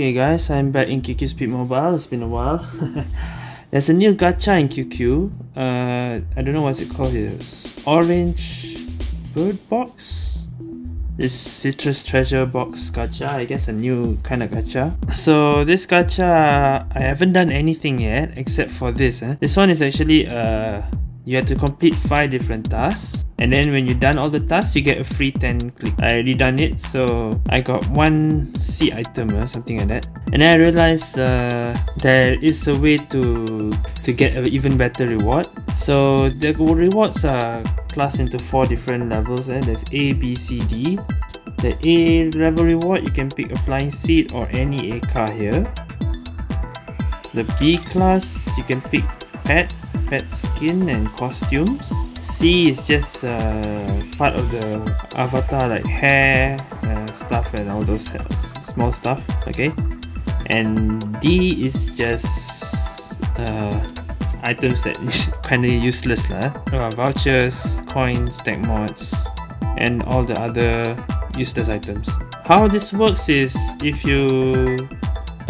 Okay guys, I'm back in QQ Speed Mobile. It's been a while. There's a new gacha in QQ. Uh, I don't know what's it called here. It's Orange Bird Box? This Citrus Treasure Box gacha. I guess a new kind of gacha. So this gacha, I haven't done anything yet except for this. Eh? This one is actually uh, you have to complete 5 different tasks. And then when you're done all the tasks you get a free 10 click. I already done it so I got one C item or something like that. And then I realized uh, there is a way to to get an even better reward. So the rewards are classed into four different levels. Eh? there's A, B, C, D. The A level reward you can pick a flying seat or any A car here. The B class you can pick pet pet skin and costumes. C is just uh, part of the avatar like hair uh, stuff and all those small stuff okay and D is just uh, items that kind of useless lah. Uh, vouchers, coins, tech mods and all the other useless items. How this works is if you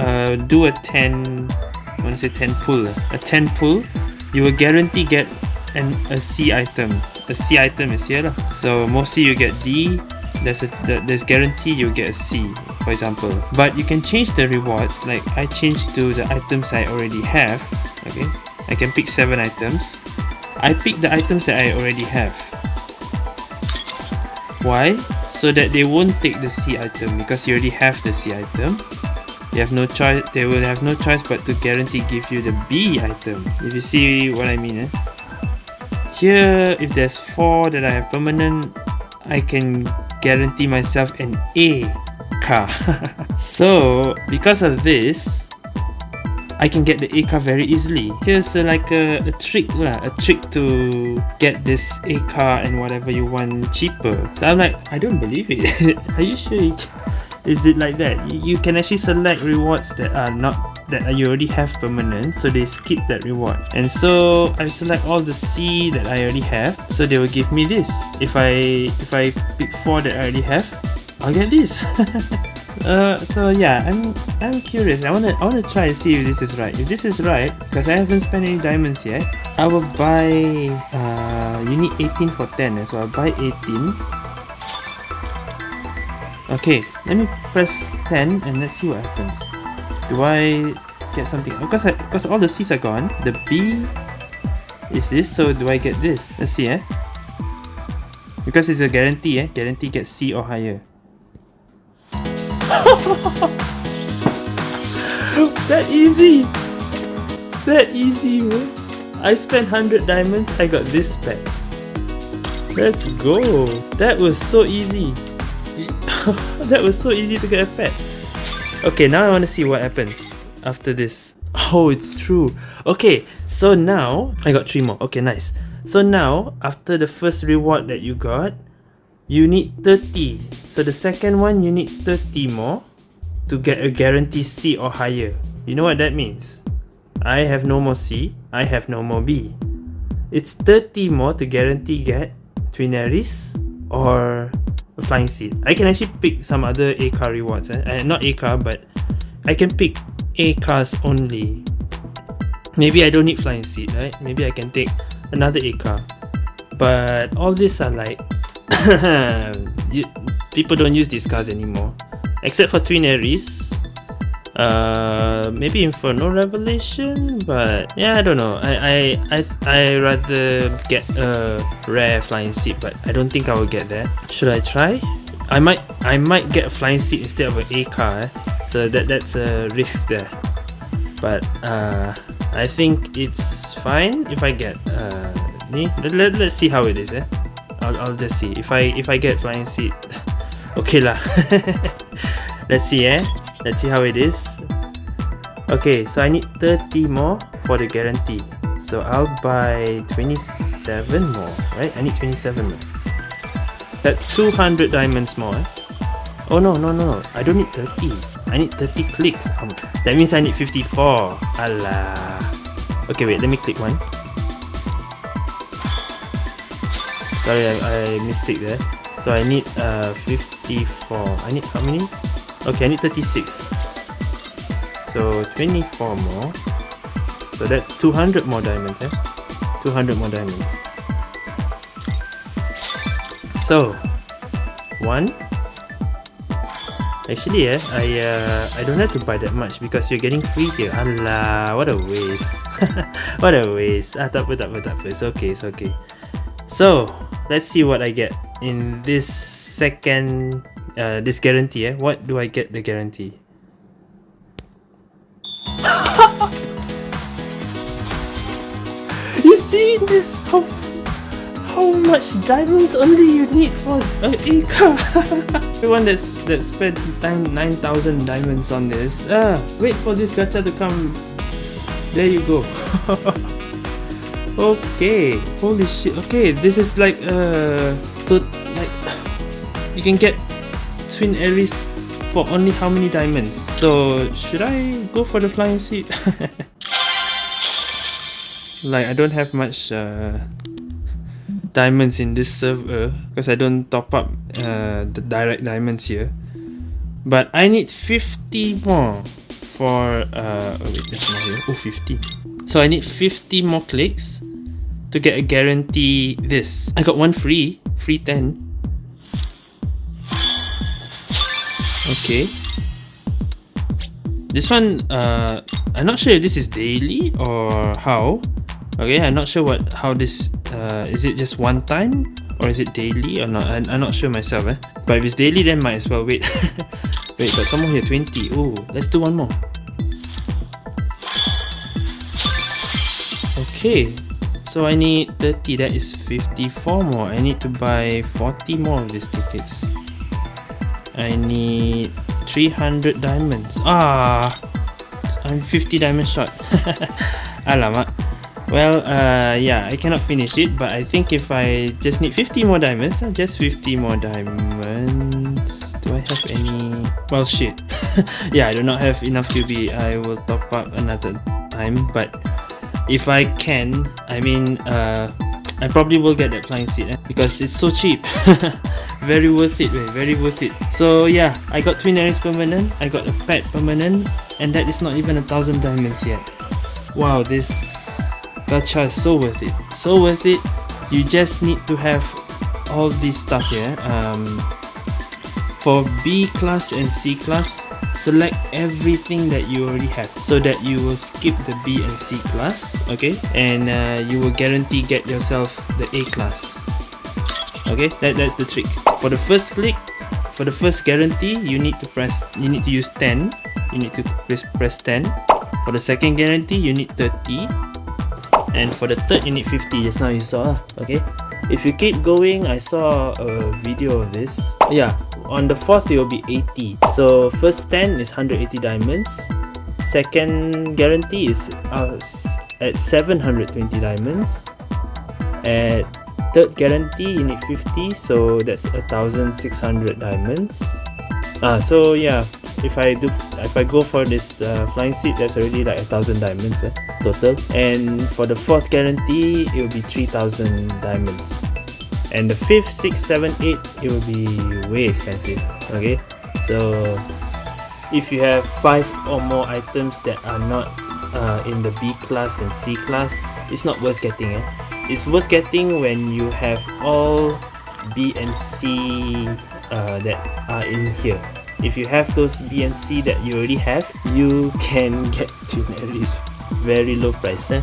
uh, do a 10 I want to say 10 pull a 10 pull you will guarantee get an a C item. A C item is here lah. So mostly you get D. There's a there's guarantee you get a C, for example. But you can change the rewards. Like I changed to the items I already have. Okay, I can pick seven items. I pick the items that I already have. Why? So that they won't take the C item because you already have the C item they have no choice they will have no choice but to guarantee give you the B item if you see what I mean eh? here if there's four that I have permanent I can guarantee myself an A car so because of this I can get the A car very easily. Here's uh, like a, a trick lah, a trick to get this A car and whatever you want cheaper. So I'm like, I don't believe it. Are you sure is it like that? You can actually select rewards that are not that you already have permanent so they skip that reward. And so I select all the C that I already have so they will give me this. If I if I pick four that I already have I'll get this. Uh, so yeah I'm I'm curious. I wanna I wanna try and see if this is right. If this is right because I haven't spent any diamonds yet I will buy uh, you need 18 for 10 so I'll buy 18 Okay, let me press 10 and let's see what happens. Do I get something? Because I, because all the C's are gone. The B is this, so do I get this? Let's see, eh? Because it's a guarantee, eh? Guarantee get C or higher. that easy! That easy, man. I spent 100 diamonds, I got this spec. Let's go! That was so easy. that was so easy to get a pet. Okay, now I want to see what happens after this. Oh, it's true. Okay, so now I got three more. Okay, nice. So now, after the first reward that you got, you need 30. So the second one, you need 30 more to get a guarantee C or higher. You know what that means? I have no more C, I have no more B. It's 30 more to guarantee get Twin Aries or flying seat. I can actually pick some other A car rewards. Eh? Uh, not A car, but I can pick A cars only. Maybe I don't need flying seat, right? Maybe I can take another A car. But all these are like you, people don't use these cars anymore, except for Twin Aries. Uh, maybe Inferno Revelation, but yeah, I don't know. I I I I rather get a rare flying seat, but I don't think I will get that. Should I try? I might I might get a flying seat instead of an A car, eh? so that that's a risk there. But uh, I think it's fine if I get uh, let, let, let's see how it is, eh? I'll, I'll just see if I if I get flying seat. okay lah. let's see, eh? Let's see how it is. Okay, so I need 30 more for the guarantee. So I'll buy 27 more, right? I need 27 more. That's 200 diamonds more. Eh? Oh no, no, no. I don't need 30. I need 30 clicks. Um, that means I need 54. Allah. Okay, wait. Let me click one. Sorry, I, I mistake there. So I need uh 54. I need how many? Okay, I need 36. So 24 more. So that's 200 more diamonds, eh? 200 more diamonds. So, one. Actually, eh, I uh, I don't have to buy that much because you're getting free here. Allah, what a waste. what a waste. Ah, tak apa, tak apa. It's okay, it's okay. So, let's see what I get in this second, uh, this guarantee, eh. What do I get the guarantee? you see this? How how much diamonds only you need for an acre? Everyone that's that spent nine nine thousand diamonds on this. Ah, wait for this gacha to come. There you go. okay, holy shit. Okay, this is like uh, to like you can get twin Aries for only how many diamonds? So should I go for the flying seat? like I don't have much uh, diamonds in this server because I don't top up uh, the direct diamonds here. But I need 50 more for uh oh wait here. Oh 50. So I need 50 more clicks to get a guarantee this. I got one free, free 10. Okay. This one uh I'm not sure if this is daily or how. Okay i'm not sure what how this uh, is it just one time or is it daily? Or not I'm, I'm not sure myself eh. But if it's daily then might as well wait. Wait but someone here 20 oh let's do one more. Okay so I need 30 that is 54 more. I need to buy 40 more of these tickets I need 300 diamonds ah I'm 50 diamonds short alamak well, uh, yeah, I cannot finish it, but I think if I just need 50 more diamonds, uh, just 50 more diamonds. Do I have any? Well, shit. yeah, I do not have enough QB. I will top up another time, but if I can, I mean, uh, I probably will get that flying seat eh? because it's so cheap. very worth it, very worth it. So yeah, I got Twin Aries permanent, I got a pet permanent, and that is not even a thousand diamonds yet. Wow, this gacha is so worth it so worth it you just need to have all this stuff here um, for B class and C class select everything that you already have so that you will skip the B and C class okay? And uh, you will guarantee get yourself the A class okay? That, that's the trick. For the first click for the first guarantee you need to press you need to use 10 you need to press, press 10 for the second guarantee you need 30 and for the third you need 50 just now you saw okay if you keep going i saw a video of this. Yeah on the fourth it will be 80 so first 10 is 180 diamonds. Second guarantee is uh, at 720 diamonds. At third guarantee you need 50 so that's 1600 diamonds. Ah so yeah if I do if I go for this uh, flying seat that's already like a thousand diamonds eh, total. And for the fourth guarantee it will be 3000 diamonds. And the fifth six seven eight it will be way expensive okay? So if you have five or more items that are not uh, in the B class and C class it's not worth getting eh? it's worth getting when you have all B and C uh, that are in here if you have those BNC that you already have you can get to very low price eh?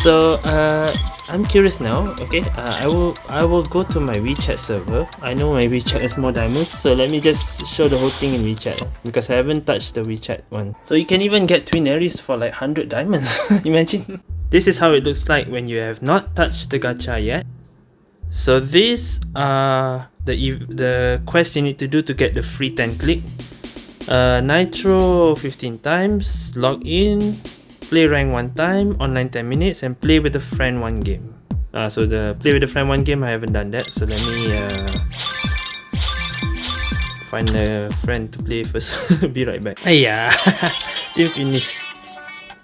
so uh, I'm curious now okay? Uh, I will I will go to my WeChat server. I know my WeChat has more diamonds so let me just show the whole thing in WeChat eh? because I haven't touched the WeChat one. So you can even get Twin Aries for like 100 diamonds imagine. This is how it looks like when you have not touched the gacha yet. So these are the the quest you need to do to get the free 10 click. Uh, nitro 15 times log in play rank one time online 10 minutes and play with a friend one game. Uh, so the play with a friend one game I haven't done that so let me uh, find a friend to play first be right back. Hey yeah didn't finish.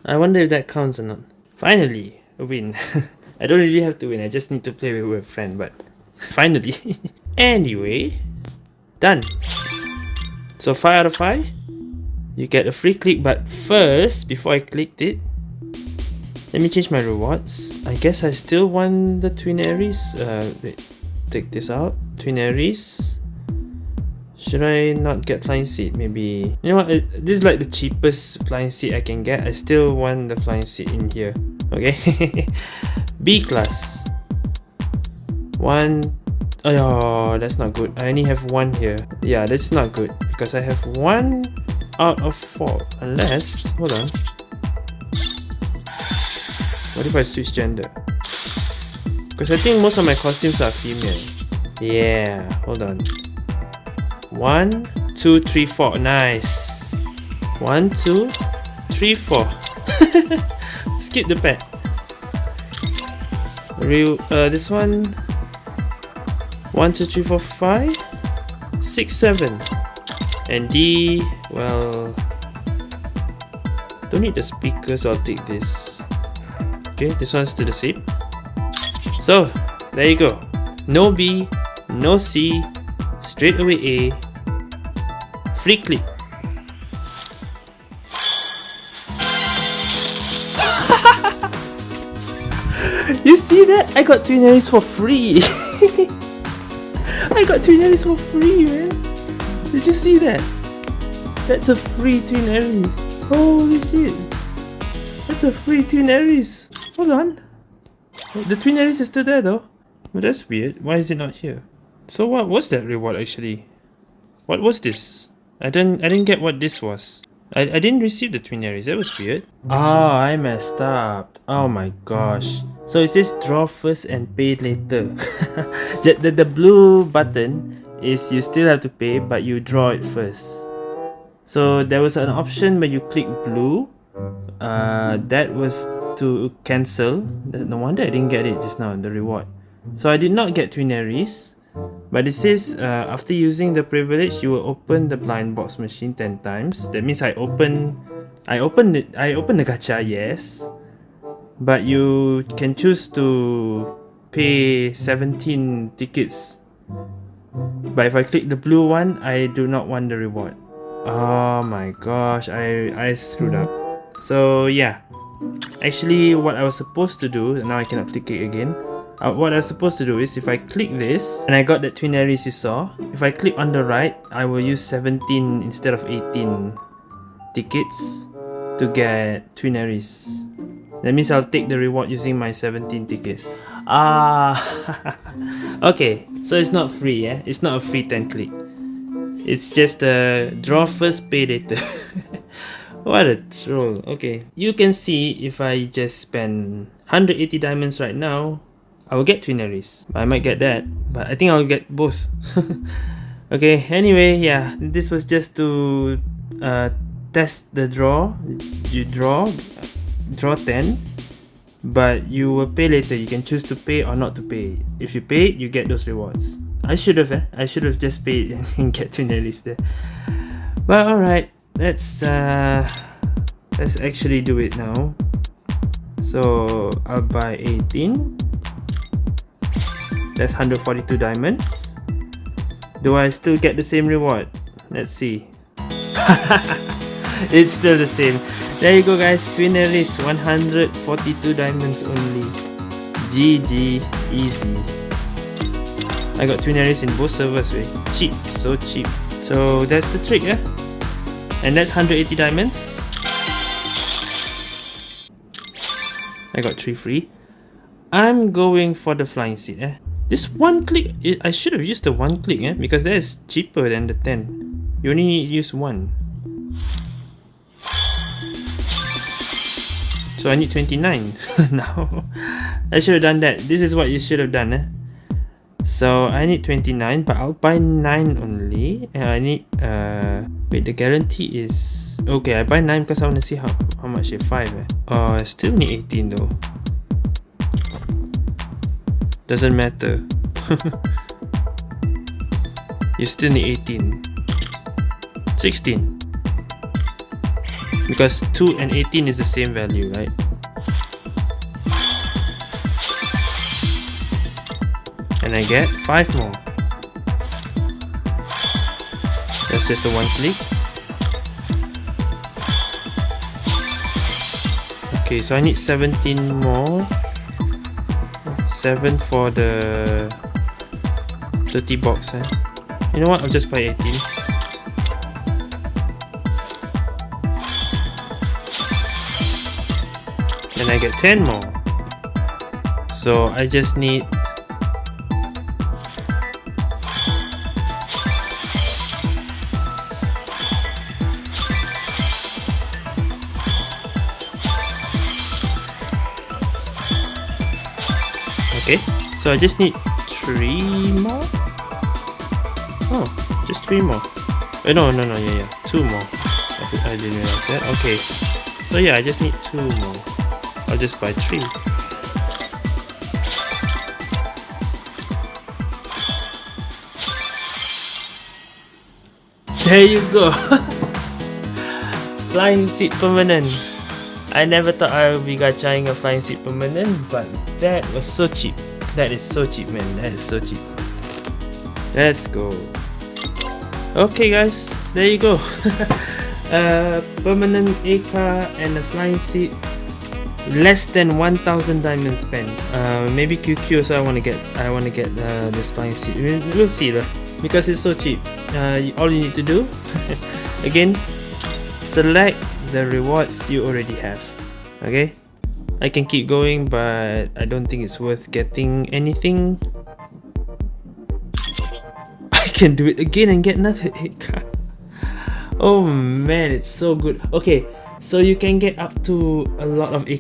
I wonder if that counts or not. Finally a win. I don't really have to win I just need to play with a friend but finally Anyway, done. So 5 out of 5? you get a free click but first before I clicked it let me change my rewards. I guess I still want the twin Aries. Uh, wait, take this out. Twin Aries. Should I not get flying seat? Maybe. You know what? This is like the cheapest flying seat I can get. I still want the flying seat in here. Okay? B class. One oh that's not good. I only have one here. Yeah that's not good because I have one out of four. Unless hold on. What if I switch gender? Because I think most of my costumes are female. Yeah hold on. One two three four. Nice. One two three four. Skip the pet. Real uh this one one two three four five six seven. And D well don't need the speaker so I'll take this. Okay this one's still the same. So there you go. No B no C straight away A free click. You see that? I got twin Aries for free I got twin Aries for free man did you see that? That's a free Twin Aries. Holy shit. That's a free Twin Aries. Hold on. The Twin Aries is still there though. Well, that's weird. Why is it not here? So what was that reward actually? What was this? I didn't I didn't get what this was. I, I didn't receive the Twin Aries. That was weird. Oh, I messed up. Oh my gosh. So it says draw first and pay later. the, the, blue button is you still have to pay but you draw it first so there was an option where you click blue uh, that was to cancel no wonder I didn't get it just now the reward so I did not get Twin Aries but it says uh, after using the privilege you will open the blind box machine 10 times that means I open I open it I open the gacha yes but you can choose to pay 17 tickets but if I click the blue one, I do not want the reward. Oh my gosh, I, I screwed up. So yeah, actually what I was supposed to do, now I cannot click it again. Uh, what I was supposed to do is if I click this, and I got that twin you saw, if I click on the right, I will use 17 instead of 18 tickets to get twin. That means I'll take the reward using my 17 tickets. Ah, okay. So it's not free, yeah? It's not a free 10 click. It's just a draw first, pay later. what a troll. Okay. You can see if I just spend 180 diamonds right now, I will get Twin Aries. I might get that, but I think I'll get both. okay, anyway, yeah, this was just to uh, test the draw. You draw, draw 10 but you will pay later you can choose to pay or not to pay if you pay you get those rewards I should have eh? I should have just paid and get the list there but alright let's uh let's actually do it now so I'll buy 18 that's 142 diamonds do I still get the same reward let's see it's still the same there you go guys, Twin Aries, 142 diamonds only. GG, easy. I got Twin in both servers, way. Cheap, so cheap. So that's the trick, yeah? And that's 180 diamonds. I got 3 free. I'm going for the flying seat, eh? This one click, I should have used the one click, eh? Because that is cheaper than the 10. You only need use one. So I need 29 now. I should have done that. This is what you should have done. Eh? So I need 29 but I'll buy 9 only. And I need... Uh, wait, the guarantee is... Okay, I buy 9 because I want to see how, how much it 5 eh? Oh, I still need 18 though. Doesn't matter. you still need 18. 16. Because 2 and 18 is the same value, right? And I get 5 more. That's just a one click. Okay, so I need 17 more. 7 for the 30 box. Eh? You know what? I'll just buy 18. And I get 10 more. So I just need Okay, so I just need three more? Oh, just three more. Uh, no, no, no, yeah, yeah, two more. I, I didn't realize that. Okay, so yeah, I just need two more. I'll just buy three. There you go! Flying seat permanent. I never thought I would be gachaing a flying seat permanent, but that was so cheap. That is so cheap, man. That is so cheap. Let's go. Okay, guys, there you go. uh, permanent A car and a flying seat. Less than 1,000 diamonds spent. Uh, maybe QQ also I want to get. I want to get uh, this flying seat. We'll see lah. Because it's so cheap. Uh, all you need to do, again, select the rewards you already have. Okay? I can keep going but I don't think it's worth getting anything. I can do it again and get another 8 card. Oh man it's so good. Okay so you can get up to a lot of A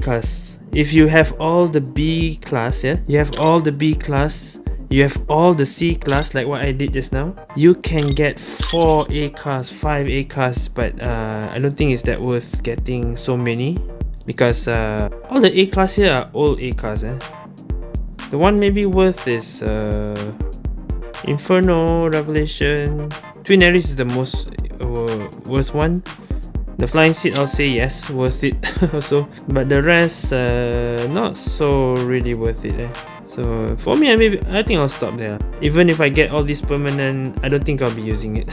if you have all the B class yeah? You have all the B class you have all the C class like what I did just now. You can get 4 A cars 5 A cars but uh, I don't think it's that worth getting so many because uh, all the A class here are all A cars eh? the one maybe worth is uh, Inferno, Revelation. Twin Aries is the most uh, worth one the flying seat I'll say yes worth it also. But the rest uh, not so really worth it eh? so for me I maybe I think I'll stop there. Even if I get all these permanent I don't think I'll be using it.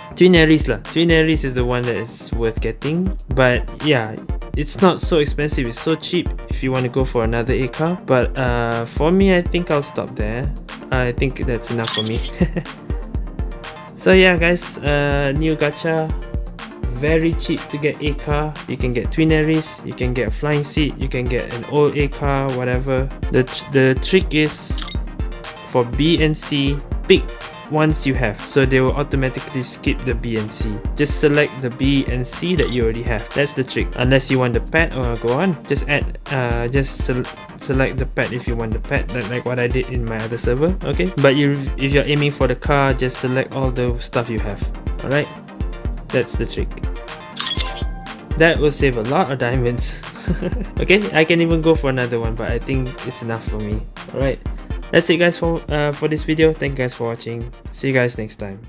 Twin Aries lah. Twin Aries is the one that is worth getting. But yeah it's not so expensive. It's so cheap if you want to go for another A car. But uh, for me I think I'll stop there. I think that's enough for me. So yeah guys uh, new gacha very cheap to get a car. You can get twin Aries you can get a flying seat you can get an old a car whatever. The the trick is for b and c pick ones you have. So they will automatically skip the b and c. Just select the b and c that you already have. That's the trick. Unless you want the pet or go on. Just add uh just se select the pet if you want the pet like what i did in my other server okay? But you if you're aiming for the car just select all the stuff you have. All right that's the trick. That will save a lot of diamonds. okay, I can even go for another one, but I think it's enough for me. Alright, that's it guys for, uh, for this video. Thank you guys for watching. See you guys next time.